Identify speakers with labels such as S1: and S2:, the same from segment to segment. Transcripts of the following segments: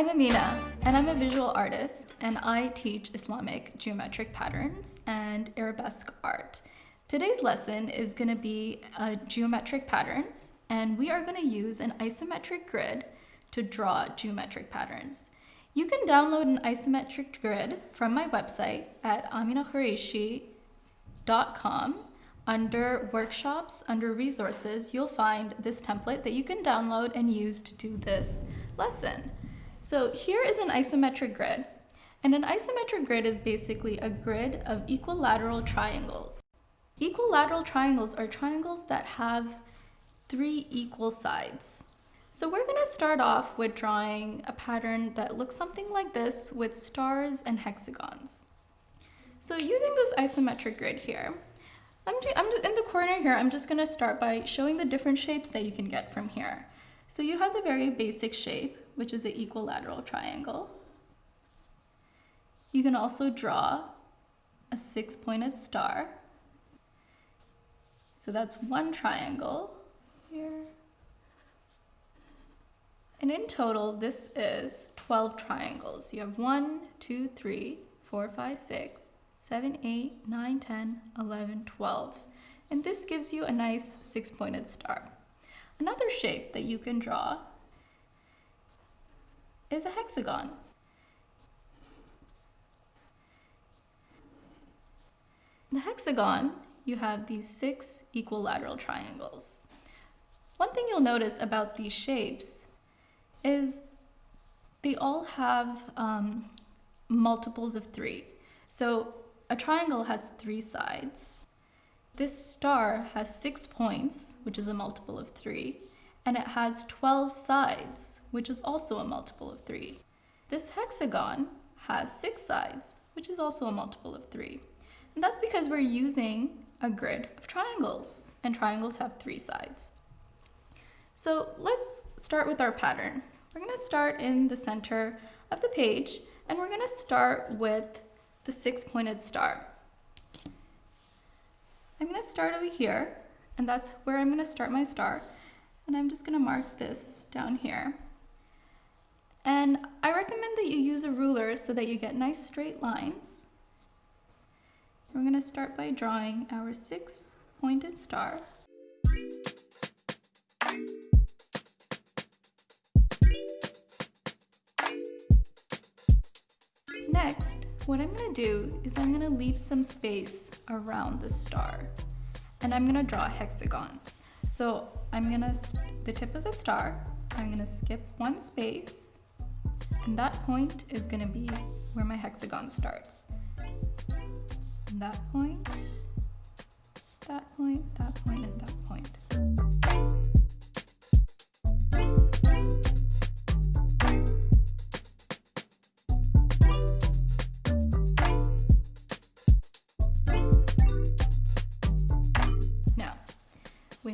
S1: I'm Amina, and I'm a visual artist, and I teach Islamic geometric patterns and arabesque art. Today's lesson is going to be uh, geometric patterns, and we are going to use an isometric grid to draw geometric patterns. You can download an isometric grid from my website at aminaqureishi.com. Under workshops, under resources, you'll find this template that you can download and use to do this lesson. So here is an isometric grid. And an isometric grid is basically a grid of equilateral triangles. Equilateral triangles are triangles that have three equal sides. So we're going to start off with drawing a pattern that looks something like this with stars and hexagons. So using this isometric grid here, I'm, I'm in the corner here, I'm just going to start by showing the different shapes that you can get from here. So you have the very basic shape, which is an equilateral triangle. You can also draw a six-pointed star. So that's one triangle here. And in total, this is 12 triangles. You have 1, 2, 3, 4, 5, 6, 7, 8, 9, 10, 11, 12. And this gives you a nice six-pointed star. Another shape that you can draw is a hexagon. In the hexagon, you have these six equilateral triangles. One thing you'll notice about these shapes is they all have um, multiples of three. So a triangle has three sides. This star has six points, which is a multiple of three, and it has 12 sides, which is also a multiple of 3. This hexagon has 6 sides, which is also a multiple of 3. And that's because we're using a grid of triangles, and triangles have 3 sides. So let's start with our pattern. We're going to start in the center of the page, and we're going to start with the six-pointed star. I'm going to start over here, and that's where I'm going to start my star. And I'm just gonna mark this down here. And I recommend that you use a ruler so that you get nice straight lines. We're gonna start by drawing our six pointed star. Next, what I'm gonna do is I'm gonna leave some space around the star and I'm gonna draw hexagons. So I'm gonna, the tip of the star, I'm gonna skip one space, and that point is gonna be where my hexagon starts. And that point, that point, that point, and that point.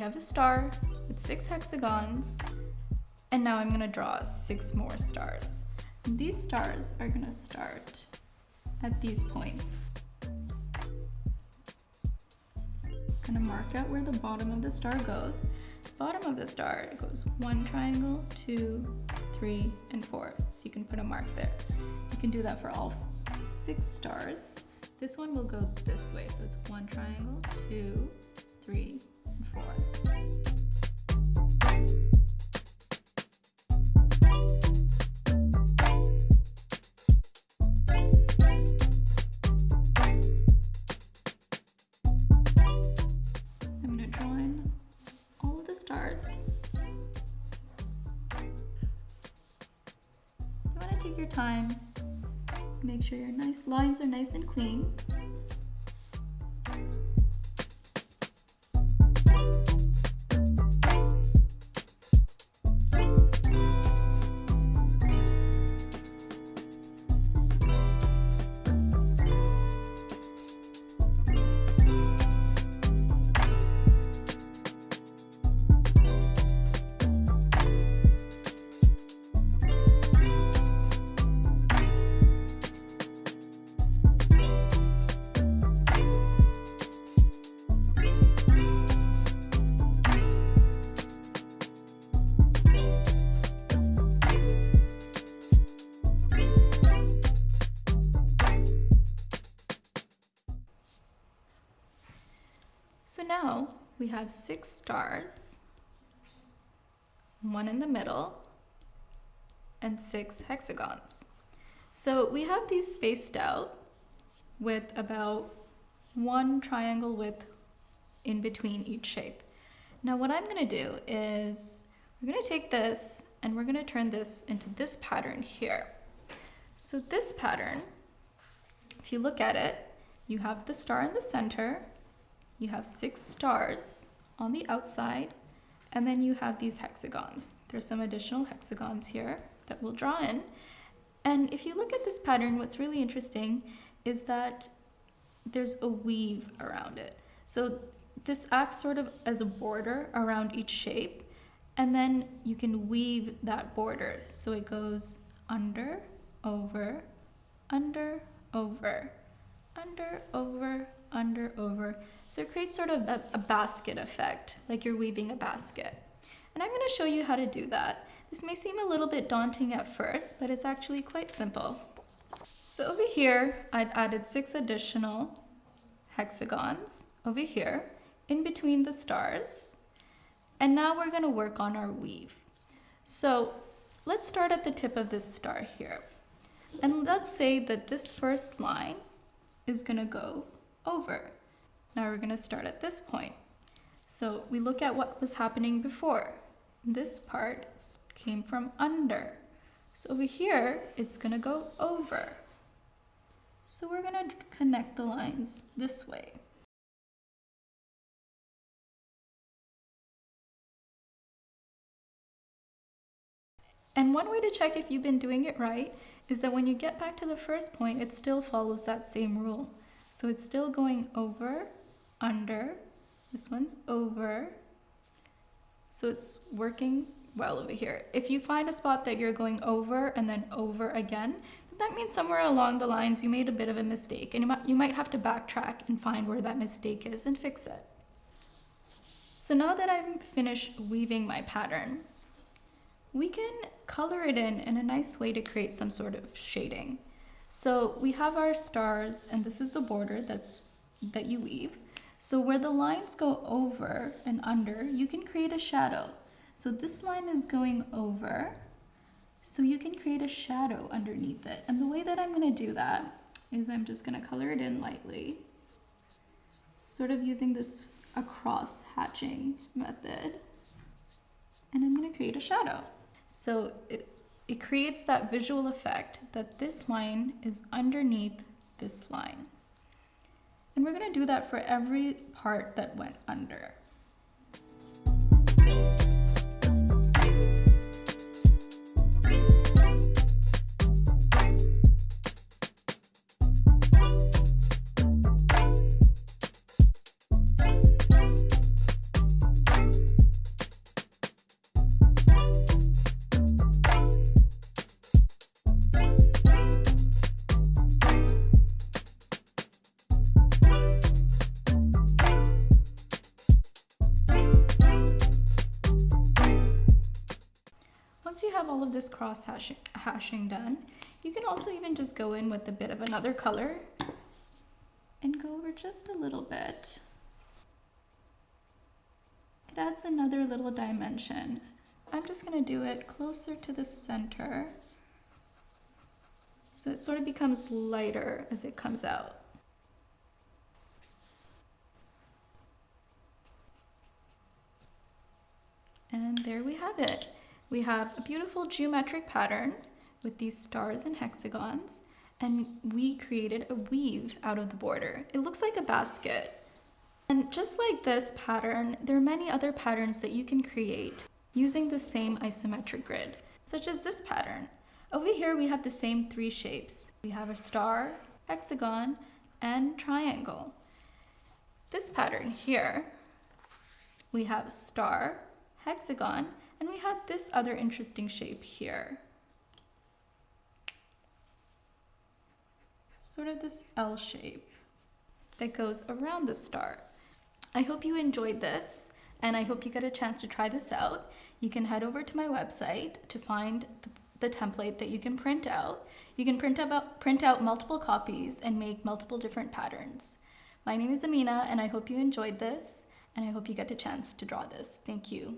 S1: Have a star with six hexagons, and now I'm gonna draw six more stars. And these stars are gonna start at these points. I'm gonna mark out where the bottom of the star goes. The Bottom of the star goes one triangle, two, three, and four. So you can put a mark there. You can do that for all six stars. This one will go this way, so it's one triangle, two, three, four. I'm to draw in all the stars. You want to take your time, make sure your nice lines are nice and clean. We have six stars, one in the middle, and six hexagons. So we have these spaced out with about one triangle width in between each shape. Now what I'm gonna do is we're gonna take this and we're gonna turn this into this pattern here. So this pattern, if you look at it, you have the star in the center, you have six stars on the outside, and then you have these hexagons. There's some additional hexagons here that we'll draw in. And if you look at this pattern, what's really interesting is that there's a weave around it. So this acts sort of as a border around each shape, and then you can weave that border. So it goes under, over, under, over, under, over, under, over. So it creates sort of a, a basket effect, like you're weaving a basket. And I'm gonna show you how to do that. This may seem a little bit daunting at first, but it's actually quite simple. So over here, I've added six additional hexagons over here in between the stars. And now we're gonna work on our weave. So let's start at the tip of this star here. And let's say that this first line is gonna go over. Now we're gonna start at this point. So we look at what was happening before. This part came from under. So over here, it's gonna go over. So we're gonna connect the lines this way. And one way to check if you've been doing it right is that when you get back to the first point, it still follows that same rule. So it's still going over, under, this one's over. So it's working well over here. If you find a spot that you're going over and then over again, that means somewhere along the lines you made a bit of a mistake and you might, you might have to backtrack and find where that mistake is and fix it. So now that I've finished weaving my pattern, we can color it in in a nice way to create some sort of shading. So we have our stars and this is the border that's that you weave. So where the lines go over and under, you can create a shadow. So this line is going over, so you can create a shadow underneath it. And the way that I'm gonna do that is I'm just gonna color it in lightly, sort of using this across hatching method. And I'm gonna create a shadow. So it, it creates that visual effect that this line is underneath this line. And we're gonna do that for every part that went under. Have all of this cross hatching, hashing done, you can also even just go in with a bit of another color and go over just a little bit. It adds another little dimension. I'm just gonna do it closer to the center. So it sort of becomes lighter as it comes out. And there we have it. We have a beautiful geometric pattern with these stars and hexagons, and we created a weave out of the border. It looks like a basket. And just like this pattern, there are many other patterns that you can create using the same isometric grid, such as this pattern. Over here, we have the same three shapes. We have a star, hexagon, and triangle. This pattern here, we have a star, hexagon, and we have this other interesting shape here. Sort of this L shape that goes around the star. I hope you enjoyed this and I hope you get a chance to try this out. You can head over to my website to find the, the template that you can print out. You can print out, print out multiple copies and make multiple different patterns. My name is Amina and I hope you enjoyed this and I hope you get a chance to draw this. Thank you.